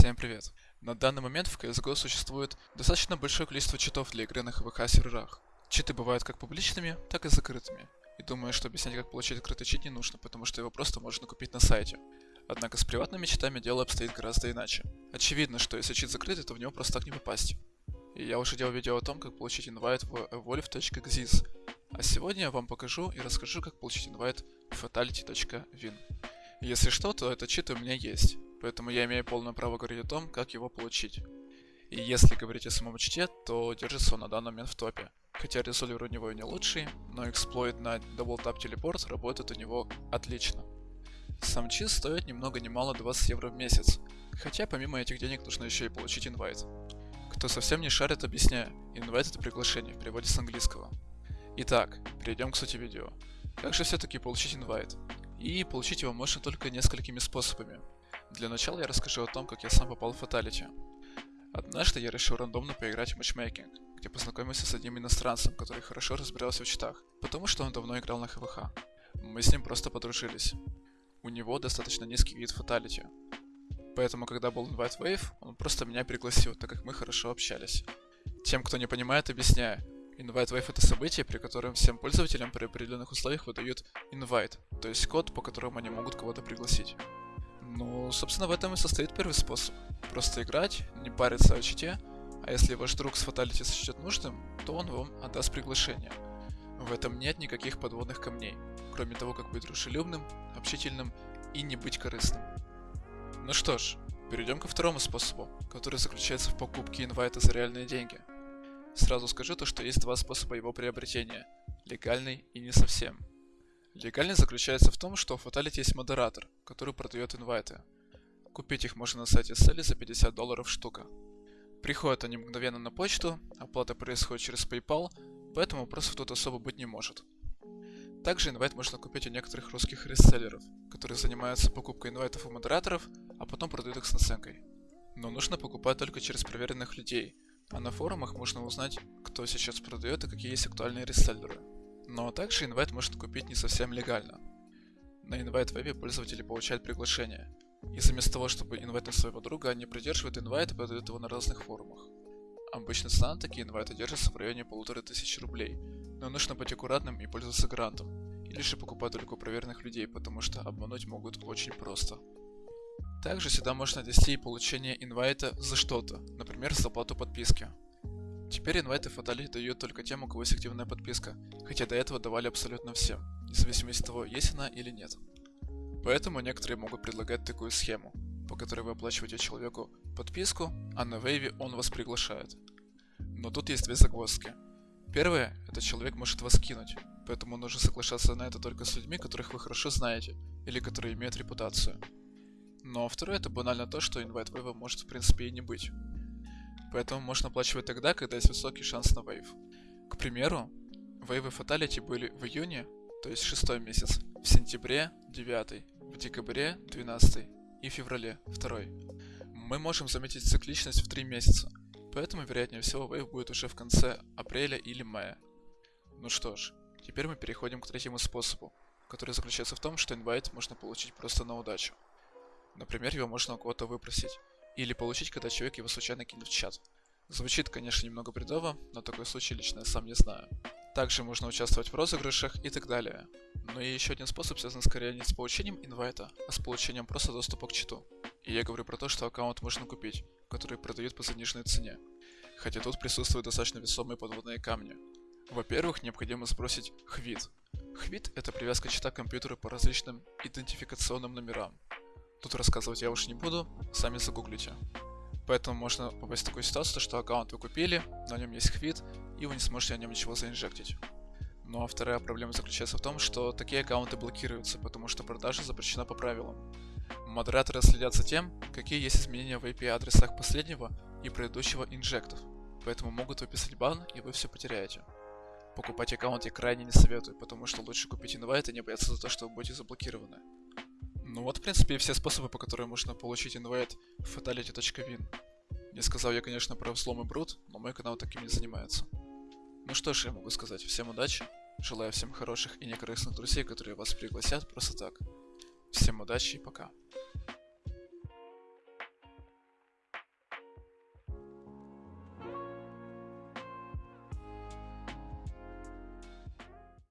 Всем привет. На данный момент в CSGO существует достаточно большое количество читов для игры на ХВХ серверах. Читы бывают как публичными, так и закрытыми. И думаю, что объяснять, как получить открытый чит не нужно, потому что его просто можно купить на сайте. Однако с приватными читами дело обстоит гораздо иначе. Очевидно, что если чит закрытый, то в него просто так не попасть. И я уже делал видео о том, как получить инвайт в evolve.xyz. А сегодня я вам покажу и расскажу, как получить инвайт в fatality.win. Если что, то этот чит у меня есть, поэтому я имею полное право говорить о том, как его получить. И если говорить о самом чите, то держится он на данный момент в топе. Хотя резолвер у него и не лучший, но эксплойт на Double Tap Teleport работает у него отлично. Сам чит стоит ни много ни мало 20 евро в месяц, хотя помимо этих денег нужно еще и получить инвайт. Кто совсем не шарит, объясняю. Инвайт это приглашение в переводе с английского. Итак, перейдем к сути видео. Как же все-таки получить инвайт? И получить его можно только несколькими способами. Для начала я расскажу о том, как я сам попал в фаталити. Однажды я решил рандомно поиграть в матчмейкинг, где познакомился с одним иностранцем, который хорошо разбирался в читах, потому что он давно играл на ХВХ. Мы с ним просто подружились. У него достаточно низкий вид фаталити. Поэтому, когда был Invite Wave, он просто меня пригласил, так как мы хорошо общались. Тем, кто не понимает, объясняю. Invite Wave это событие, при котором всем пользователям при определенных условиях выдают invite, то есть код, по которому они могут кого-то пригласить. Ну, собственно, в этом и состоит первый способ. Просто играть, не париться о чите, а если ваш друг с фаталити сочтет нужным, то он вам отдаст приглашение. В этом нет никаких подводных камней, кроме того, как быть дружелюбным, общительным и не быть корыстным. Ну что ж, перейдем ко второму способу, который заключается в покупке инвайта за реальные деньги – Сразу скажу то, что есть два способа его приобретения. Легальный и не совсем. Легальный заключается в том, что в Fatality есть модератор, который продает инвайты. Купить их можно на сайте Селли за 50 долларов штука. Приходят они мгновенно на почту, оплата происходит через PayPal, поэтому вопросов тут особо быть не может. Также инвайт можно купить у некоторых русских реселлеров, которые занимаются покупкой инвайтов у модераторов, а потом продают их с наценкой. Но нужно покупать только через проверенных людей – а на форумах можно узнать, кто сейчас продает и какие есть актуальные реселлеры. Но также инвайт можно купить не совсем легально. На инвайт вебе пользователи получают приглашение. И заместо того, чтобы инвайтить своего друга, они придерживают инвайт и продают его на разных форумах. Обычно цена на такие инвайты держится в районе полутора тысяч рублей, но нужно быть аккуратным и пользоваться грантом, или же покупать только проверенных людей, потому что обмануть могут очень просто. Также сюда можно отнести и получение инвайта за что-то, например, за оплату подписки. Теперь инвайты Фатали дают только тем, у кого есть активная подписка, хотя до этого давали абсолютно всем, независимо от того, есть она или нет. Поэтому некоторые могут предлагать такую схему, по которой вы оплачиваете человеку подписку, а на вейве он вас приглашает. Но тут есть две загвоздки. Первое, это человек может вас кинуть, поэтому нужно соглашаться на это только с людьми, которых вы хорошо знаете, или которые имеют репутацию. Но второе это банально то, что инвайт вейва может в принципе и не быть. Поэтому можно оплачивать тогда, когда есть высокий шанс на вейв. К примеру, вейвы фаталити были в июне, то есть шестой месяц, в сентябре 9, в декабре 12 и в феврале 2. Мы можем заметить цикличность в 3 месяца, поэтому вероятнее всего вейв будет уже в конце апреля или мая. Ну что ж, теперь мы переходим к третьему способу, который заключается в том, что инвайт можно получить просто на удачу. Например, его можно у кого-то выпросить. Или получить, когда человек его случайно кинет в чат. Звучит, конечно, немного бредово, но такой случай лично я сам не знаю. Также можно участвовать в розыгрышах и так далее. Но и еще один способ связан скорее не с получением инвайта, а с получением просто доступа к читу. И я говорю про то, что аккаунт можно купить, который продают по заниженной цене. Хотя тут присутствуют достаточно весомые подводные камни. Во-первых, необходимо сбросить хвит. Хвит это привязка чита к компьютеру по различным идентификационным номерам. Тут рассказывать я уж не буду, сами загуглите. Поэтому можно попасть в такую ситуацию, что аккаунт вы купили, на нем есть хвит, и вы не сможете на нем ничего заинжектить. Ну а вторая проблема заключается в том, что такие аккаунты блокируются, потому что продажа запрещена по правилам. Модераторы следят за тем, какие есть изменения в IP-адресах последнего и предыдущего инжектов, поэтому могут выписать бан, и вы все потеряете. Покупать аккаунт я крайне не советую, потому что лучше купить инвайт и не бояться за то, что вы будете заблокированы. Ну вот, в принципе, все способы, по которым можно получить инвайт в fatality.win. Не сказал я, конечно, про взлом и брут, но мой канал таким не занимается. Ну что ж, я могу сказать, всем удачи, желаю всем хороших и некорыстных друзей, которые вас пригласят просто так. Всем удачи и пока.